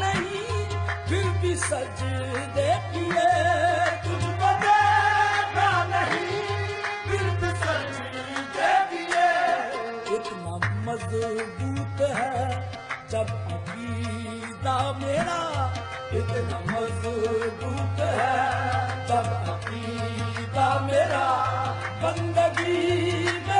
नहीं, फिर भी सज नहीं, फिर भी सज इतना मज़बूत है जब अकीदा मेरा, इतना मज़बूत है जब अकीदा मेरा, बंदगी में